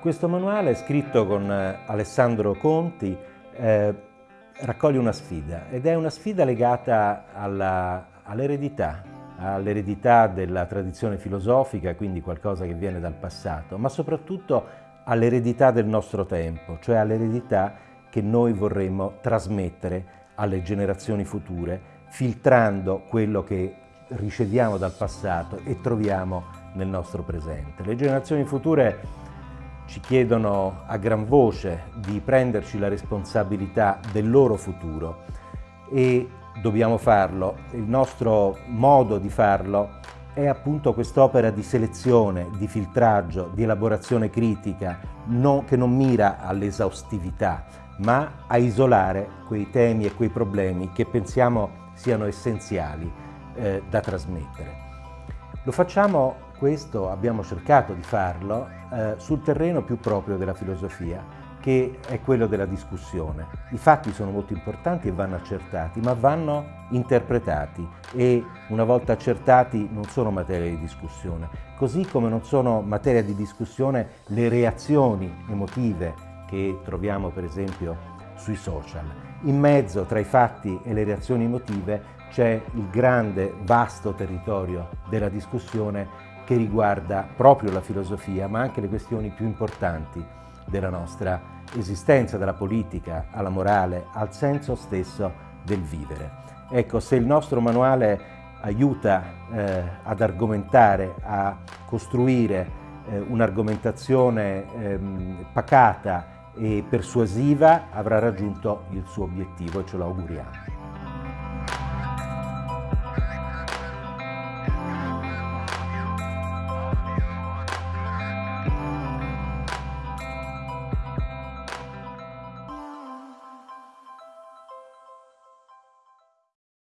Questo manuale, scritto con eh, Alessandro Conti, eh, raccoglie una sfida ed è una sfida legata all'eredità, all all'eredità della tradizione filosofica, quindi qualcosa che viene dal passato, ma soprattutto all'eredità del nostro tempo, cioè all'eredità che noi vorremmo trasmettere alle generazioni future, filtrando quello che riceviamo dal passato e troviamo nel nostro presente. Le generazioni future ci chiedono a gran voce di prenderci la responsabilità del loro futuro e dobbiamo farlo. Il nostro modo di farlo è appunto quest'opera di selezione, di filtraggio, di elaborazione critica, no, che non mira all'esaustività, ma a isolare quei temi e quei problemi che pensiamo siano essenziali eh, da trasmettere. Lo facciamo questo abbiamo cercato di farlo eh, sul terreno più proprio della filosofia, che è quello della discussione. I fatti sono molto importanti e vanno accertati, ma vanno interpretati e una volta accertati non sono materia di discussione, così come non sono materia di discussione le reazioni emotive che troviamo per esempio sui social. In mezzo tra i fatti e le reazioni emotive c'è il grande, vasto territorio della discussione che riguarda proprio la filosofia, ma anche le questioni più importanti della nostra esistenza, dalla politica alla morale, al senso stesso del vivere. Ecco, se il nostro manuale aiuta eh, ad argomentare, a costruire eh, un'argomentazione ehm, pacata e persuasiva, avrà raggiunto il suo obiettivo e ce lo auguriamo.